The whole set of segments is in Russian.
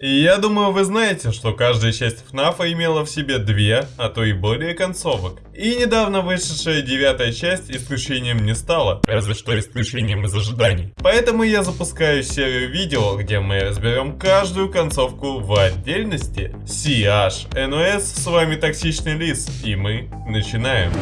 Я думаю, вы знаете, что каждая часть ФНАФа имела в себе две, а то и более концовок. И недавно вышедшая девятая часть исключением не стала, разве что исключением из ожиданий. Поэтому я запускаю серию видео, где мы разберем каждую концовку в отдельности. CH, NOS, с вами Токсичный Лис, и мы начинаем.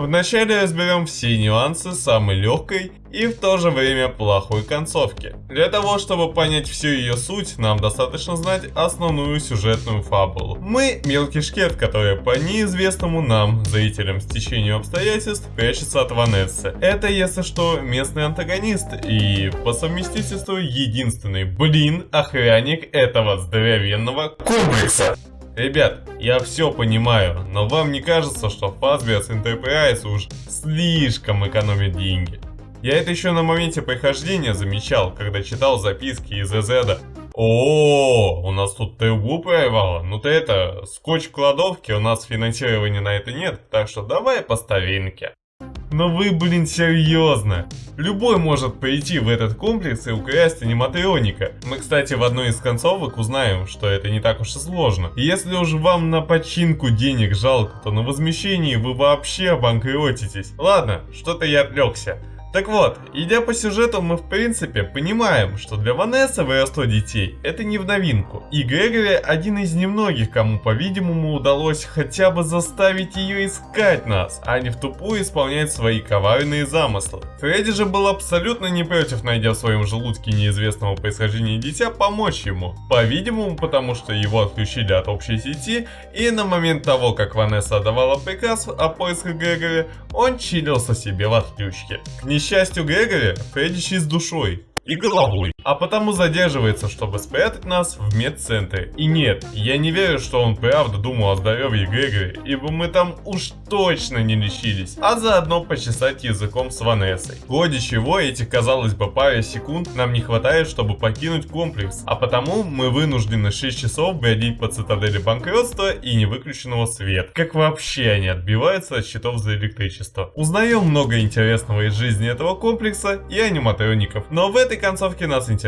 Вначале разберем все нюансы самой легкой и в то же время плохой концовки. Для того, чтобы понять всю ее суть, нам достаточно знать основную сюжетную фабулу. Мы мелкий шкет, который по неизвестному нам, зрителям, стечению обстоятельств, прячется от Ванессы. Это, если что, местный антагонист и по совместительству единственный, блин, охранник этого здоровенного комплекса. Ребят, я все понимаю, но вам не кажется, что Fazbear's Enterprise уж слишком экономит деньги? Я это еще на моменте прохождения замечал, когда читал записки из Эзеда. О, у нас тут ТУ проявало. Ну ты это, скотч в кладовке, у нас финансирования на это нет, так что давай по старинке. Но вы, блин, серьезно? Любой может пойти в этот комплекс и украсть аниматроника. Мы, кстати, в одной из концовок узнаем, что это не так уж и сложно. если уж вам на починку денег жалко, то на возмещении вы вообще обанкротитесь. Ладно, что-то я отвлекся. Так вот, идя по сюжету, мы в принципе понимаем, что для Ванессы воровство детей это не в новинку. И Грегори один из немногих, кому по-видимому удалось хотя бы заставить ее искать нас, а не в тупую исполнять свои коварные замыслы. Фредди же был абсолютно не против, найдя в своем желудке неизвестного происхождения дитя, помочь ему. По-видимому, потому что его отключили от общей сети, и на момент того, как Ванесса отдавала приказ о поисках Грегори, он чилился себе в отключке. К несчастью Грегори, Фредди с душой и головой а потому задерживается, чтобы спрятать нас в медцентре. И нет, я не верю, что он правда думал о здоровье Грегори, ибо мы там уж точно не лечились, а заодно почесать языком с Ванессой. В ходе чего этих, казалось бы, паре секунд нам не хватает, чтобы покинуть комплекс, а потому мы вынуждены 6 часов бродить по цитадели банкротства и невыключенного света. Как вообще они отбиваются от счетов за электричество. Узнаем много интересного из жизни этого комплекса и аниматроников, но в этой концовке нас интересует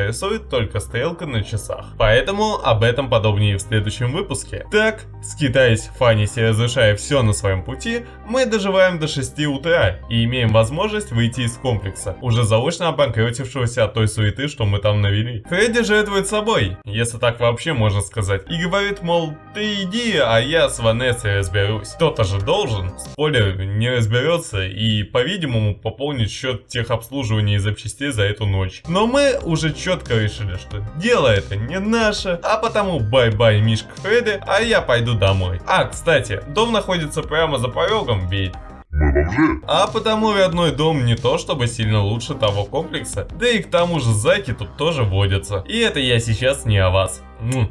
только стрелка на часах. Поэтому об этом подробнее в следующем выпуске. Так, скитаясь в фанисе разрушая все на своем пути, мы доживаем до 6 утра и имеем возможность выйти из комплекса, уже заочно обанкротившегося от той суеты, что мы там навели. Фредди жертвует собой, если так вообще можно сказать, и говорит, мол, ты иди, а я с Ванессой разберусь. Кто-то же должен, спойлер, не разберется и, по-видимому, пополнит счет техобслуживания и запчастей за эту ночь. Но мы уже четко решили, что дело это не наше, а потому bye-bye Мишка Фредди, а я пойду домой. А, кстати, дом находится прямо за порогом, ведь мы бомжи. А потому родной дом не то чтобы сильно лучше того комплекса. Да и к тому же зайки тут тоже водятся. И это я сейчас не о вас.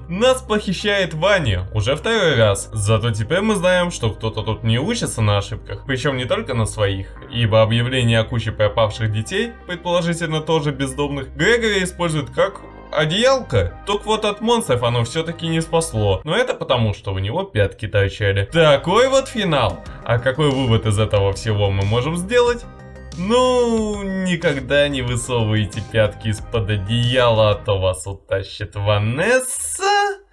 Нас похищает Ваня уже второй раз. Зато теперь мы знаем, что кто-то тут не учится на ошибках. Причем не только на своих. Ибо объявление о куче пропавших детей, предположительно тоже бездомных, Грегори использует как одеялко, только вот от монстров оно все-таки не спасло. Но это потому, что у него пятки торчали. Такой вот финал. А какой вывод из этого всего мы можем сделать? Ну, никогда не высовывайте пятки из-под одеяла, а то вас утащит Ванесса.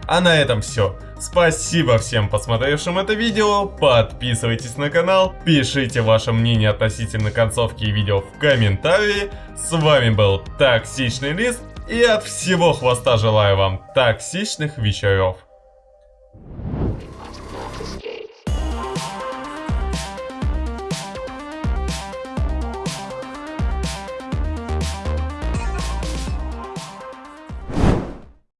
А на этом все. Спасибо всем посмотревшим это видео, подписывайтесь на канал, пишите ваше мнение относительно концовки видео в комментарии. С вами был Токсичный Лист, и от всего хвоста желаю вам токсичных вечеров.